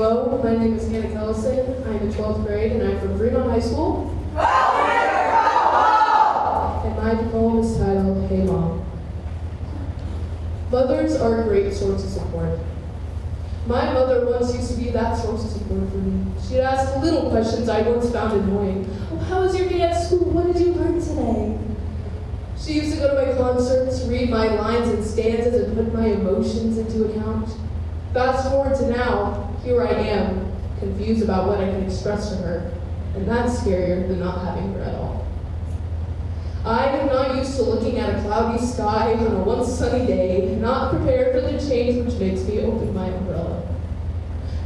Hello, my name is Hannah Kellison. I'm in 12th grade and I'm from Fremont High School. And my poem is titled Hey Mom. Mothers are a great source of support. My mother once used to be that source of support for me. She'd ask little questions I once found annoying. Oh, how was your day at school? What did you learn today? She used to go to my concerts, read my lines and stanzas, and put my emotions into account. Fast forward to now, here I am, confused about what I can express to her, and that's scarier than not having her at all. I am not used to looking at a cloudy sky on a once sunny day, not prepared for the change which makes me open my umbrella.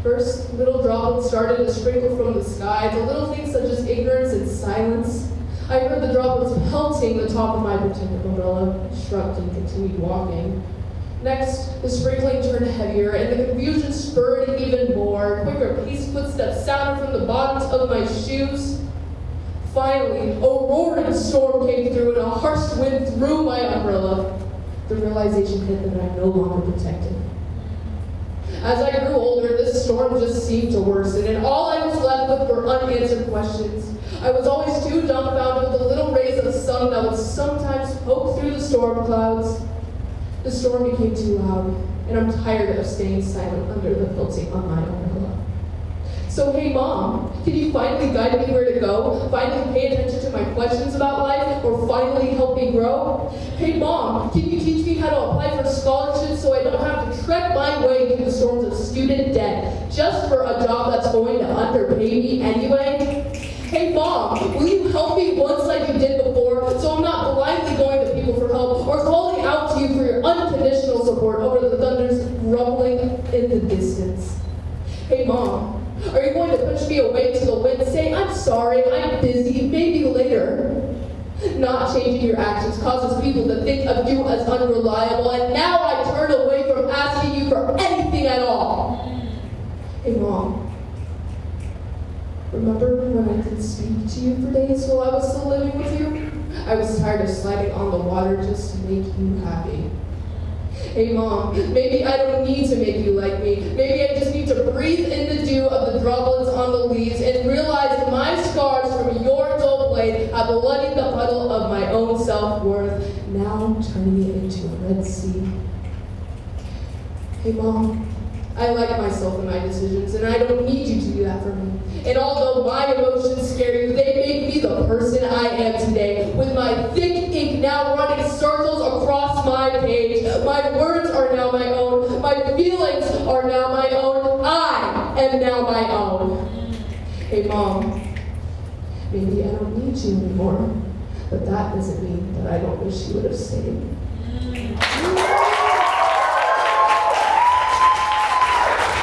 First, little droplets started to sprinkle from the sky, the little things such as ignorance and silence. I heard the droplets pelting the top of my protective umbrella, shrugged and continued walking. Next, the sprinkling turned heavier, and the confusion spurred even more. Quicker paced footsteps sounded from the bottoms of my shoes. Finally, a roaring storm came through, and a harsh wind threw my umbrella. The realization hit that I'm no longer protected. As I grew older, this storm just seemed to worsen, and all I was left with were unanswered questions. I was always too dumbfounded with the little rays of the sun that would sometimes poke through the storm clouds. The storm became too loud, and I'm tired of staying silent under the quilting on my umbrella. So hey mom, can you finally guide me where to go? Finally pay attention to my questions about life, or finally help me grow? Hey mom, can you teach me how to apply for scholarships so I don't have to trek my way through the storms of student debt just for a job that's going to underpay me anyway? Hey mom, will you help me once like you did before so I'm not blindly going to people for help or calling out to you for your support over the thunder's rumbling in the distance? Hey mom, are you going to push me away to the wind, say, I'm sorry, I'm busy, maybe later? Not changing your actions causes people to think of you as unreliable, and now I turn away from asking you for anything at all. Hey, Mom. Remember when I didn't speak to you for days while I was still living with you? I was tired of sliding on the water just to make you happy. Hey mom, maybe I don't need to make you like me. Maybe I just need to breathe in the dew of the droplets on the leaves and realize my scars from your dull blade have bloodied the puddle of my own self-worth, now turning it into a Red Sea. Hey mom, I like myself and my decisions, and I don't need you to do that for me. And although my emotions scare you, they make me the person I am today, with my thick ink now running circles across my page. My words are now my own. My feelings are now my own. Am now my own. Hey, Mom, maybe I don't need you anymore, but that doesn't mean that I don't wish you would have stayed.